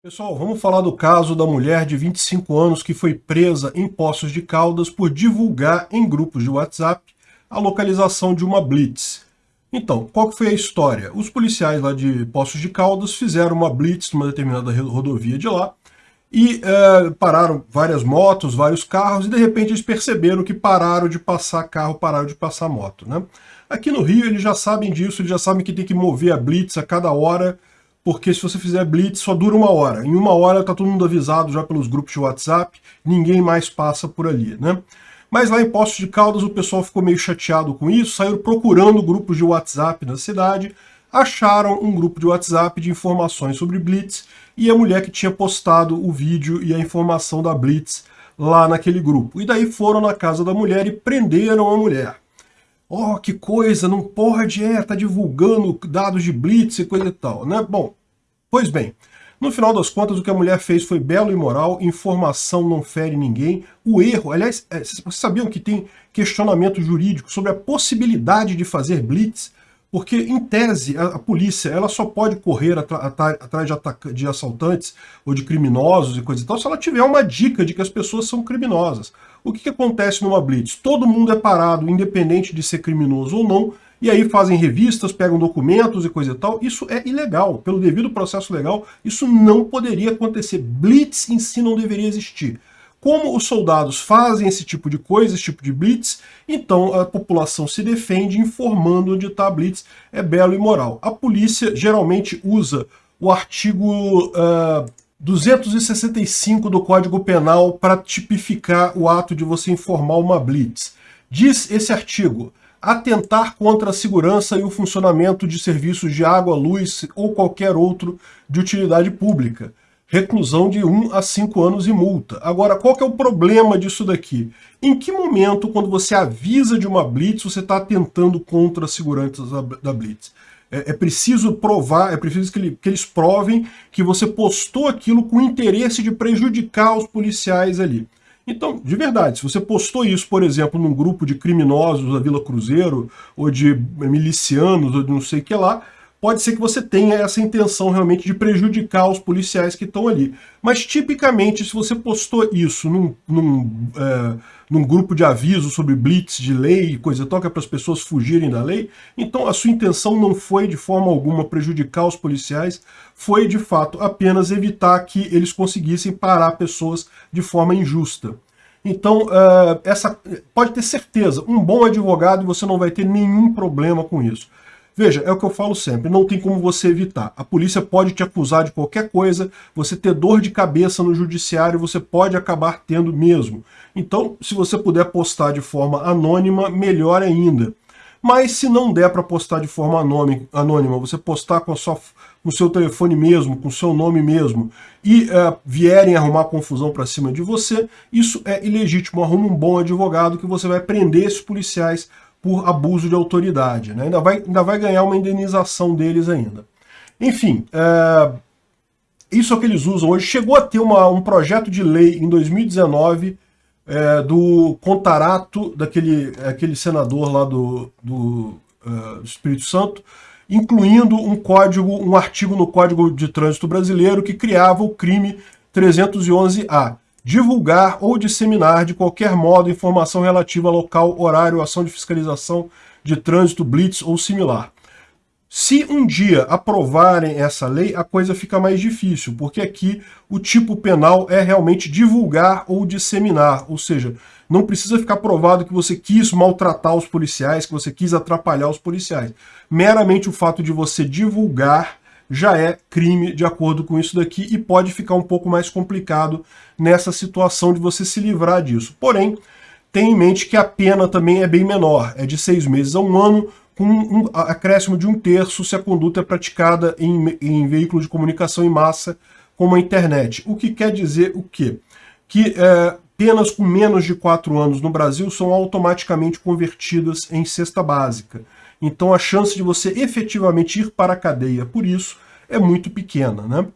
Pessoal, vamos falar do caso da mulher de 25 anos que foi presa em Poços de Caldas por divulgar em grupos de WhatsApp a localização de uma blitz. Então, qual foi a história? Os policiais lá de Poços de Caldas fizeram uma blitz numa determinada rodovia de lá e é, pararam várias motos, vários carros e de repente eles perceberam que pararam de passar carro, pararam de passar moto. Né? Aqui no Rio eles já sabem disso, eles já sabem que tem que mover a blitz a cada hora porque se você fizer blitz só dura uma hora. Em uma hora está todo mundo avisado já pelos grupos de WhatsApp, ninguém mais passa por ali, né? Mas lá em Poços de Caldas o pessoal ficou meio chateado com isso, saíram procurando grupos de WhatsApp na cidade, acharam um grupo de WhatsApp de informações sobre Blitz e a mulher que tinha postado o vídeo e a informação da Blitz lá naquele grupo. E daí foram na casa da mulher e prenderam a mulher. Oh, que coisa, não pode, é, tá divulgando dados de Blitz e coisa e tal, né? Bom, Pois bem, no final das contas, o que a mulher fez foi belo e moral, informação não fere ninguém. O erro, aliás, é, vocês sabiam que tem questionamento jurídico sobre a possibilidade de fazer blitz? Porque, em tese, a, a polícia ela só pode correr atrás de, de, assaltantes ou de criminosos e coisa e tal se ela tiver uma dica de que as pessoas são criminosas. O que, que acontece numa blitz? Todo mundo é parado, independente de ser criminoso ou não, e aí fazem revistas, pegam documentos e coisa e tal. Isso é ilegal. Pelo devido processo legal, isso não poderia acontecer. Blitz em si não deveria existir. Como os soldados fazem esse tipo de coisa, esse tipo de blitz, então a população se defende informando onde está a blitz. É belo e moral. A polícia geralmente usa o artigo uh, 265 do Código Penal para tipificar o ato de você informar uma blitz. Diz esse artigo, atentar contra a segurança e o funcionamento de serviços de água, luz ou qualquer outro de utilidade pública. Reclusão de 1 a 5 anos e multa. Agora, qual que é o problema disso daqui? Em que momento, quando você avisa de uma blitz, você está atentando contra a segurança da blitz? É, é, preciso provar, é preciso que, que eles provem que você postou aquilo com interesse de prejudicar os policiais ali. Então, de verdade, se você postou isso, por exemplo, num grupo de criminosos da Vila Cruzeiro, ou de milicianos, ou de não sei o que lá, pode ser que você tenha essa intenção realmente de prejudicar os policiais que estão ali. Mas, tipicamente, se você postou isso num, num, é, num grupo de aviso sobre blitz de lei e coisa que é para as pessoas fugirem da lei, então a sua intenção não foi de forma alguma prejudicar os policiais, foi de fato apenas evitar que eles conseguissem parar pessoas de forma injusta. Então, uh, essa pode ter certeza, um bom advogado você não vai ter nenhum problema com isso. Veja, é o que eu falo sempre, não tem como você evitar. A polícia pode te acusar de qualquer coisa, você ter dor de cabeça no judiciário, você pode acabar tendo mesmo. Então, se você puder postar de forma anônima, melhor ainda. Mas se não der para postar de forma anônima, você postar com, sua, com o seu telefone mesmo, com o seu nome mesmo, e uh, vierem arrumar confusão para cima de você, isso é ilegítimo. Arruma um bom advogado que você vai prender esses policiais por abuso de autoridade. Né? Ainda, vai, ainda vai ganhar uma indenização deles ainda. Enfim, é, isso é o que eles usam hoje. Chegou a ter uma, um projeto de lei em 2019 é, do Contarato, daquele aquele senador lá do, do, uh, do Espírito Santo, incluindo um código, um artigo no Código de Trânsito Brasileiro que criava o crime 311-A divulgar ou disseminar de qualquer modo informação relativa a local, horário, ação de fiscalização de trânsito, blitz ou similar. Se um dia aprovarem essa lei, a coisa fica mais difícil, porque aqui o tipo penal é realmente divulgar ou disseminar, ou seja, não precisa ficar provado que você quis maltratar os policiais, que você quis atrapalhar os policiais. Meramente o fato de você divulgar já é crime de acordo com isso daqui e pode ficar um pouco mais complicado nessa situação de você se livrar disso. Porém, tenha em mente que a pena também é bem menor, é de seis meses a um ano, com um acréscimo de um terço se a conduta é praticada em, em veículo de comunicação em massa, como a internet. O que quer dizer o quê? Que é, penas com menos de quatro anos no Brasil são automaticamente convertidas em cesta básica. Então a chance de você efetivamente ir para a cadeia por isso é muito pequena. Né?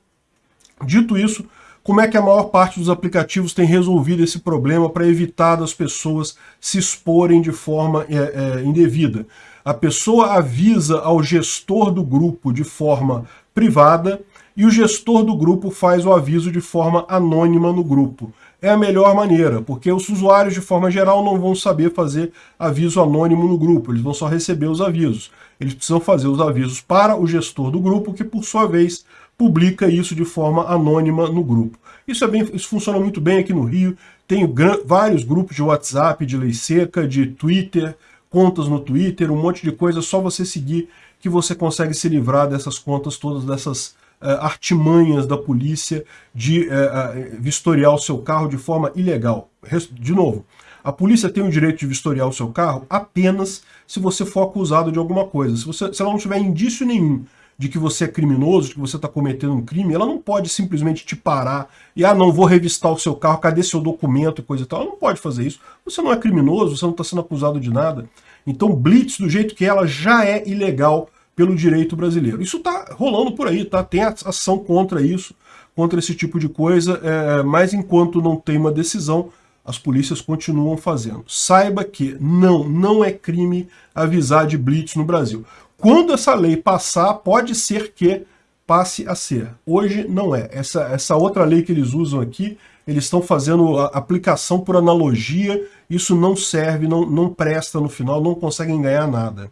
Dito isso, como é que a maior parte dos aplicativos tem resolvido esse problema para evitar das pessoas se exporem de forma é, é, indevida? A pessoa avisa ao gestor do grupo de forma privada, e o gestor do grupo faz o aviso de forma anônima no grupo. É a melhor maneira, porque os usuários de forma geral não vão saber fazer aviso anônimo no grupo, eles vão só receber os avisos. Eles precisam fazer os avisos para o gestor do grupo, que por sua vez publica isso de forma anônima no grupo. Isso, é bem, isso funciona muito bem aqui no Rio, tem vários grupos de WhatsApp, de lei seca, de Twitter, contas no Twitter, um monte de coisa, só você seguir que você consegue se livrar dessas contas todas, dessas artimanhas da polícia de uh, uh, vistoriar o seu carro de forma ilegal. De novo, a polícia tem o direito de vistoriar o seu carro apenas se você for acusado de alguma coisa. Se, você, se ela não tiver indício nenhum de que você é criminoso, de que você está cometendo um crime, ela não pode simplesmente te parar e, ah, não, vou revistar o seu carro, cadê seu documento e coisa e tal. Ela não pode fazer isso. Você não é criminoso, você não está sendo acusado de nada. Então, blitz, do jeito que ela, já é ilegal pelo direito brasileiro. Isso está rolando por aí, tá? Tem ação contra isso, contra esse tipo de coisa, é, mas enquanto não tem uma decisão, as polícias continuam fazendo. Saiba que não, não é crime avisar de blitz no Brasil. Quando essa lei passar, pode ser que passe a ser. Hoje não é. Essa, essa outra lei que eles usam aqui, eles estão fazendo aplicação por analogia, isso não serve, não, não presta no final, não conseguem ganhar nada.